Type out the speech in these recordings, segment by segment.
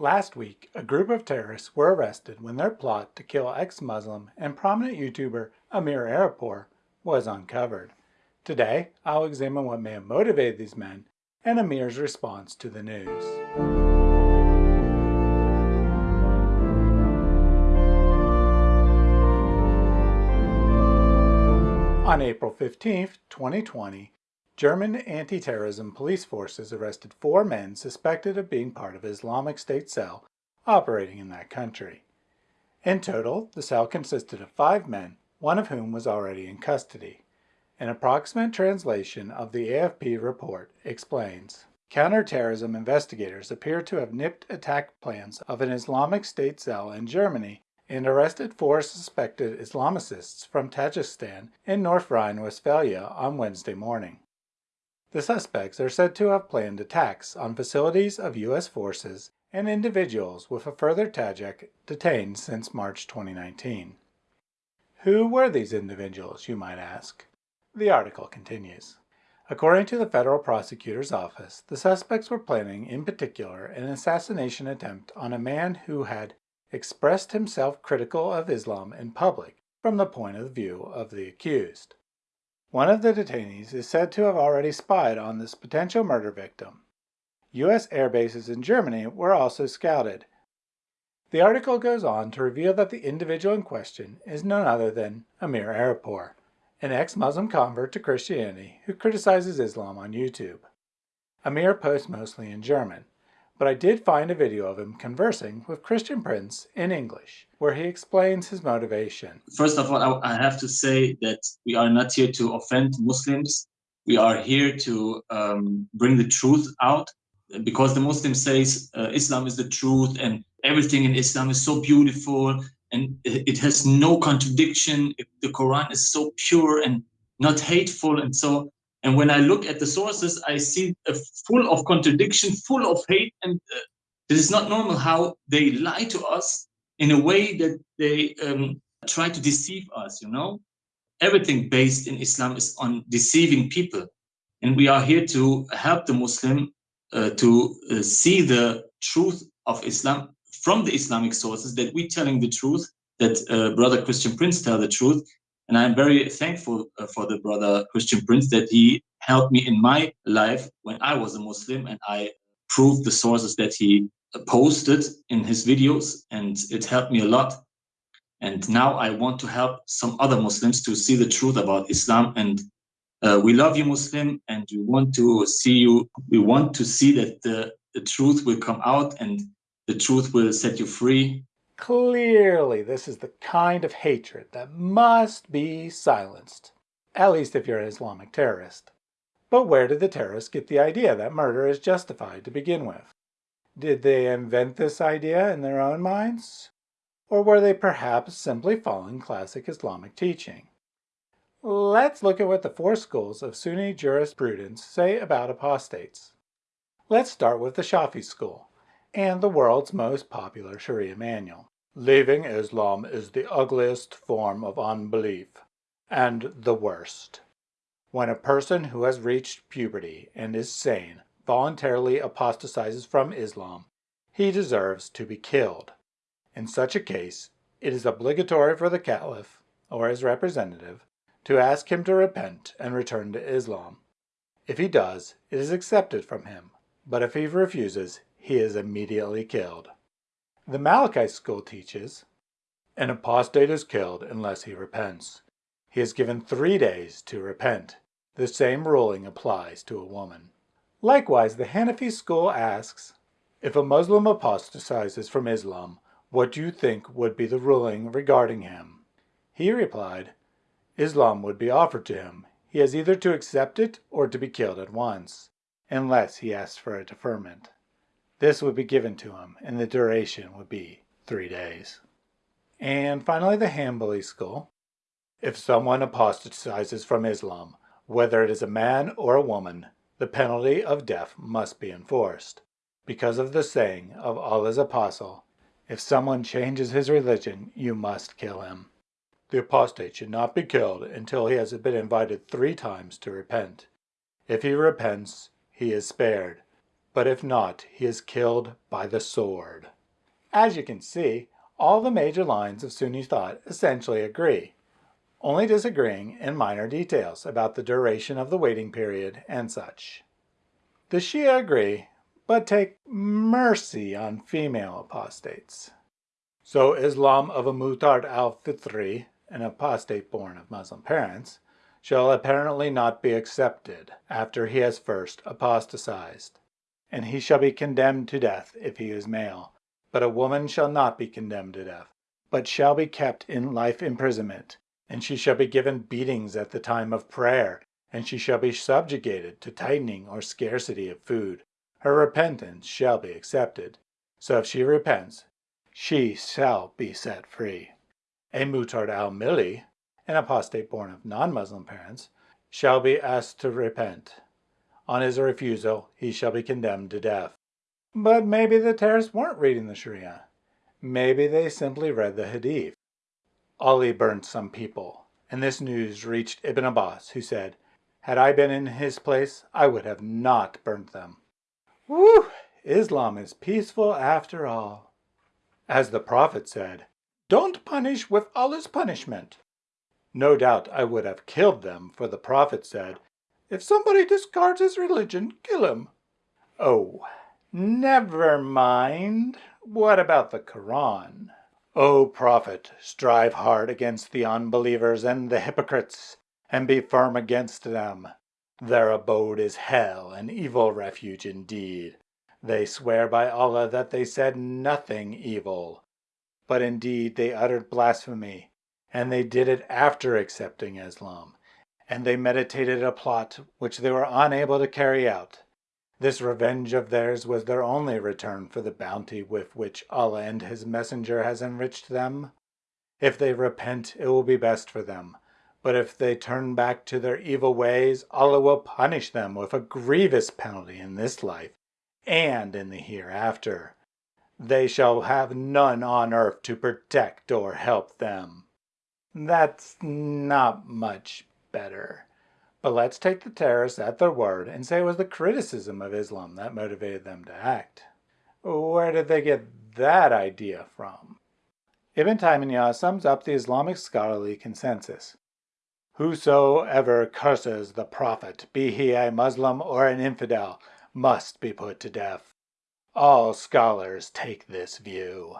Last week, a group of terrorists were arrested when their plot to kill ex-Muslim and prominent YouTuber Amir Arapur was uncovered. Today, I'll examine what may have motivated these men and Amir's response to the news. On April 15, 2020, German anti-terrorism police forces arrested four men suspected of being part of Islamic State cell operating in that country. In total, the cell consisted of five men, one of whom was already in custody. An approximate translation of the AFP report explains, Counterterrorism investigators appear to have nipped attack plans of an Islamic State cell in Germany and arrested four suspected Islamicists from Tajikistan in North Rhine-Westphalia on Wednesday morning. The suspects are said to have planned attacks on facilities of U.S. forces and individuals with a further Tajik detained since March 2019. Who were these individuals, you might ask? The article continues. According to the federal prosecutor's office, the suspects were planning in particular an assassination attempt on a man who had expressed himself critical of Islam in public from the point of view of the accused. One of the detainees is said to have already spied on this potential murder victim. U.S. air bases in Germany were also scouted. The article goes on to reveal that the individual in question is none other than Amir Arapur, an ex-Muslim convert to Christianity who criticizes Islam on YouTube. Amir posts mostly in German, but I did find a video of him conversing with Christian Prince in English, where he explains his motivation. First of all, I have to say that we are not here to offend Muslims. We are here to um, bring the truth out because the Muslim says uh, Islam is the truth and everything in Islam is so beautiful and it has no contradiction. The Quran is so pure and not hateful. And so and when I look at the sources, I see a full of contradiction, full of hate, and uh, this is not normal how they lie to us in a way that they um, try to deceive us. You know, everything based in Islam is on deceiving people, and we are here to help the Muslim uh, to uh, see the truth of Islam from the Islamic sources. That we're telling the truth, that uh, Brother Christian Prince tell the truth, and I'm very thankful uh, for the brother Christian Prince that he helped me in my life when I was a Muslim and I proved the sources that he posted in his videos and it helped me a lot. And now I want to help some other Muslims to see the truth about Islam. And uh, we love you, Muslim, and we want to see you. We want to see that the, the truth will come out and the truth will set you free Clearly, this is the kind of hatred that must be silenced, at least if you're an Islamic terrorist. But where did the terrorists get the idea that murder is justified to begin with? Did they invent this idea in their own minds? Or were they perhaps simply following classic Islamic teaching? Let's look at what the four schools of Sunni jurisprudence say about apostates. Let's start with the Shafi school and the world's most popular Sharia manual. Leaving Islam is the ugliest form of unbelief and the worst. When a person who has reached puberty and is sane voluntarily apostatizes from Islam, he deserves to be killed. In such a case, it is obligatory for the caliph, or his representative, to ask him to repent and return to Islam. If he does, it is accepted from him, but if he refuses, he is immediately killed. The Malikite school teaches, An apostate is killed unless he repents. He is given three days to repent. The same ruling applies to a woman. Likewise, the Hanafi school asks, If a Muslim apostatizes from Islam, what do you think would be the ruling regarding him? He replied, Islam would be offered to him. He has either to accept it or to be killed at once, unless he asks for a deferment. This would be given to him, and the duration would be three days. And finally, the Hanbali school. If someone apostatizes from Islam, whether it is a man or a woman, the penalty of death must be enforced, because of the saying of Allah's apostle, if someone changes his religion, you must kill him. The apostate should not be killed until he has been invited three times to repent. If he repents, he is spared, but if not, he is killed by the sword. As you can see, all the major lines of Sunni thought essentially agree, only disagreeing in minor details about the duration of the waiting period and such. The Shia agree, but take mercy on female apostates. So Islam of a Murtad al-Fitri, an apostate born of Muslim parents, shall apparently not be accepted after he has first apostatized, and he shall be condemned to death if he is male. But a woman shall not be condemned to death, but shall be kept in life imprisonment, and she shall be given beatings at the time of prayer, and she shall be subjugated to tightening or scarcity of food. Her repentance shall be accepted. So if she repents, she shall be set free. A murtad al-Mili, an apostate born of non-Muslim parents, shall be asked to repent. On his refusal, he shall be condemned to death. But maybe the terrorists weren't reading the Sharia. Maybe they simply read the Hadith. Ali burned some people, and this news reached Ibn Abbas, who said, Had I been in his place, I would have not burnt them. Whew! Islam is peaceful after all. As the Prophet said, Don't punish with Allah's punishment. No doubt I would have killed them, for the Prophet said, If somebody discards his religion, kill him. Oh, never mind. What about the Quran? O Prophet, strive hard against the unbelievers and the hypocrites, and be firm against them. Their abode is hell, an evil refuge indeed. They swear by Allah that they said nothing evil. But indeed they uttered blasphemy, and they did it after accepting Islam, and they meditated a plot which they were unable to carry out. This revenge of theirs was their only return for the bounty with which Allah and His Messenger has enriched them. If they repent, it will be best for them. But if they turn back to their evil ways, Allah will punish them with a grievous penalty in this life and in the hereafter. They shall have none on earth to protect or help them. That's not much better. But let's take the terrorists at their word and say it was the criticism of Islam that motivated them to act. Where did they get that idea from? Ibn Taymiyyah sums up the Islamic scholarly consensus. Whosoever curses the Prophet, be he a Muslim or an infidel, must be put to death. All scholars take this view.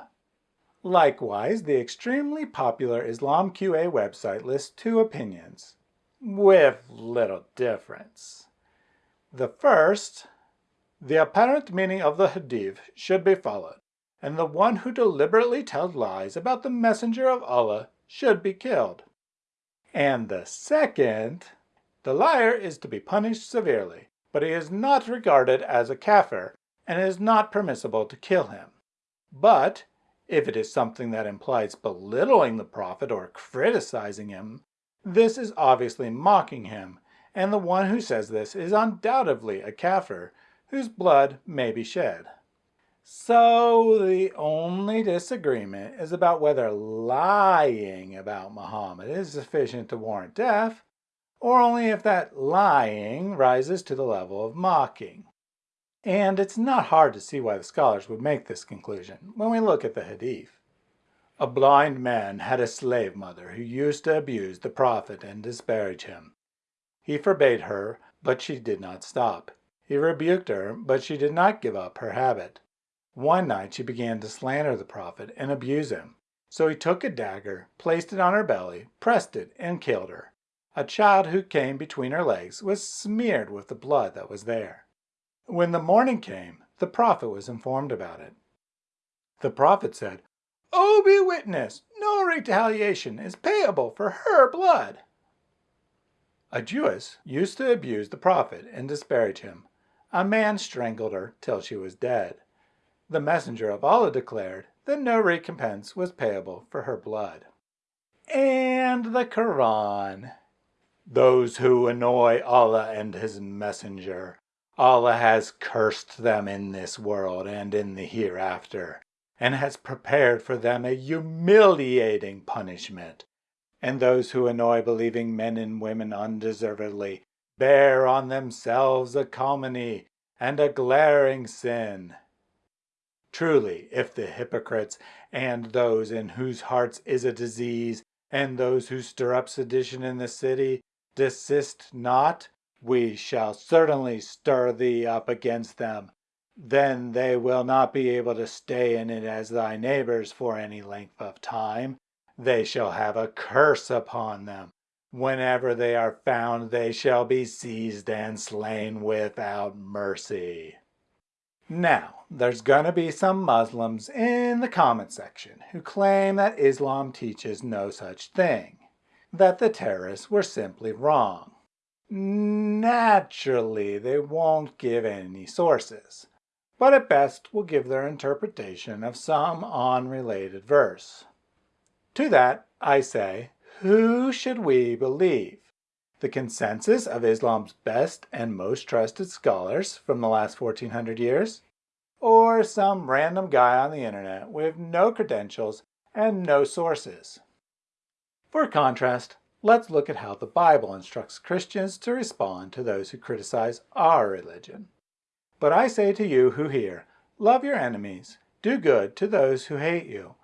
Likewise, the extremely popular Islam QA website lists two opinions, with little difference. The first, the apparent meaning of the hadith should be followed, and the one who deliberately tells lies about the messenger of Allah should be killed. And the second, the liar is to be punished severely, but he is not regarded as a kafir and it is not permissible to kill him. But if it is something that implies belittling the prophet or criticizing him, this is obviously mocking him, and the one who says this is undoubtedly a kafir whose blood may be shed. So the only disagreement is about whether lying about Muhammad is sufficient to warrant death, or only if that lying rises to the level of mocking. And it's not hard to see why the scholars would make this conclusion when we look at the Hadith. A blind man had a slave mother who used to abuse the Prophet and disparage him. He forbade her, but she did not stop. He rebuked her, but she did not give up her habit. One night she began to slander the Prophet and abuse him. So he took a dagger, placed it on her belly, pressed it, and killed her. A child who came between her legs was smeared with the blood that was there. When the morning came, the prophet was informed about it. The prophet said, Oh, be witness, no retaliation is payable for her blood. A Jewess used to abuse the prophet and disparage him. A man strangled her till she was dead. The messenger of Allah declared that no recompense was payable for her blood. And the Quran those who annoy Allah and His Messenger. Allah has cursed them in this world and in the hereafter, and has prepared for them a humiliating punishment. And those who annoy believing men and women undeservedly bear on themselves a calumny, and a glaring sin. Truly, if the hypocrites and those in whose hearts is a disease and those who stir up sedition in the city desist not, we shall certainly stir thee up against them. Then they will not be able to stay in it as thy neighbors for any length of time. They shall have a curse upon them. Whenever they are found, they shall be seized and slain without mercy. Now, there's going to be some Muslims in the comment section who claim that Islam teaches no such thing, that the terrorists were simply wrong. Naturally, they won't give any sources, but at best will give their interpretation of some unrelated verse. To that, I say, who should we believe? The consensus of Islam's best and most trusted scholars from the last 1400 years? Or some random guy on the internet with no credentials and no sources? For contrast, let's look at how the Bible instructs Christians to respond to those who criticize our religion. But I say to you who hear, love your enemies, do good to those who hate you,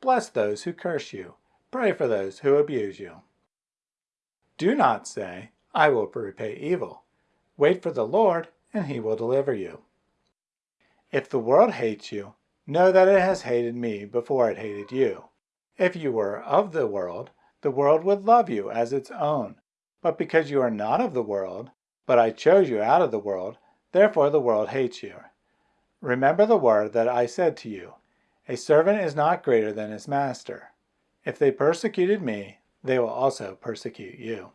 bless those who curse you, Pray for those who abuse you. Do not say, I will repay evil. Wait for the Lord, and he will deliver you. If the world hates you, know that it has hated me before it hated you. If you were of the world, the world would love you as its own. But because you are not of the world, but I chose you out of the world, therefore the world hates you. Remember the word that I said to you, A servant is not greater than his master. If they persecuted me, they will also persecute you.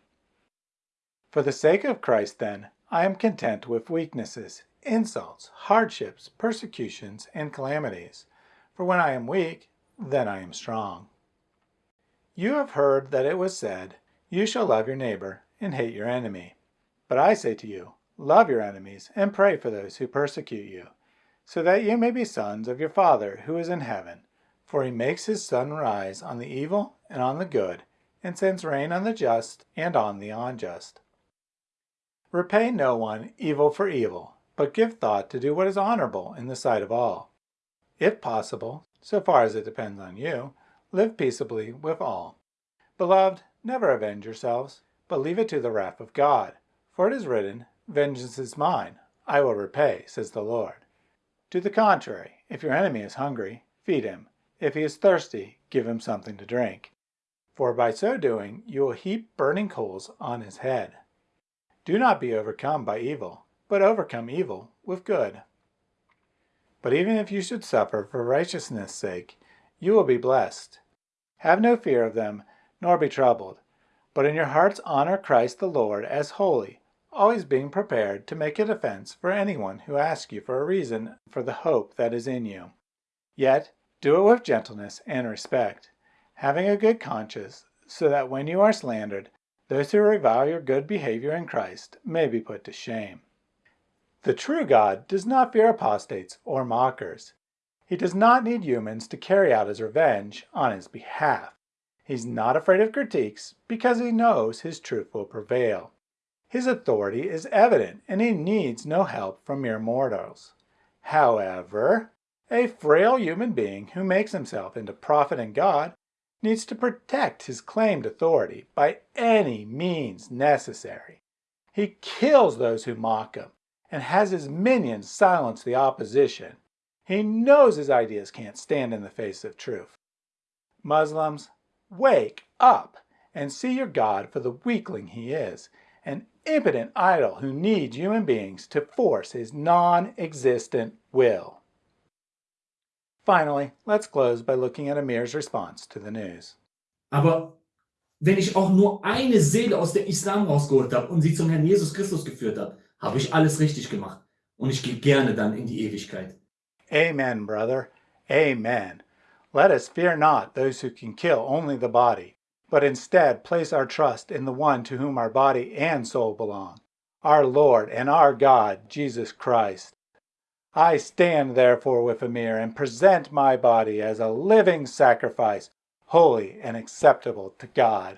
For the sake of Christ, then, I am content with weaknesses, insults, hardships, persecutions, and calamities. For when I am weak, then I am strong. You have heard that it was said, You shall love your neighbor and hate your enemy. But I say to you, love your enemies and pray for those who persecute you, so that you may be sons of your Father who is in heaven. For he makes his sun rise on the evil and on the good, and sends rain on the just and on the unjust. Repay no one evil for evil, but give thought to do what is honorable in the sight of all. If possible, so far as it depends on you, live peaceably with all. Beloved, never avenge yourselves, but leave it to the wrath of God. For it is written, Vengeance is mine, I will repay, says the Lord. To the contrary, if your enemy is hungry, feed him. If he is thirsty, give him something to drink, for by so doing you will heap burning coals on his head. Do not be overcome by evil, but overcome evil with good. But even if you should suffer for righteousness' sake, you will be blessed. Have no fear of them, nor be troubled, but in your hearts honor Christ the Lord as holy, always being prepared to make a defense for anyone who asks you for a reason for the hope that is in you. Yet do it with gentleness and respect, having a good conscience, so that when you are slandered, those who revile your good behavior in Christ may be put to shame. The true God does not fear apostates or mockers. He does not need humans to carry out his revenge on his behalf. He's not afraid of critiques because he knows his truth will prevail. His authority is evident and he needs no help from mere mortals. However, a frail human being who makes himself into prophet and God needs to protect his claimed authority by any means necessary. He kills those who mock him and has his minions silence the opposition. He knows his ideas can't stand in the face of truth. Muslims, wake up and see your God for the weakling he is, an impotent idol who needs human beings to force his non-existent will. Finally, let's close by looking at Amir's response to the news. Aber wenn ich auch nur eine Seele aus dem Islam rausgeholt habe und sie zum Herrn Jesus Christus geführt habe, habe ich alles richtig gemacht. Und ich gehe gerne dann in die Ewigkeit. Amen, brother. Amen. Let us fear not those who can kill only the body, but instead place our trust in the one to whom our body and soul belong, our Lord and our God, Jesus Christ. I stand therefore with Amir and present my body as a living sacrifice, holy and acceptable to God.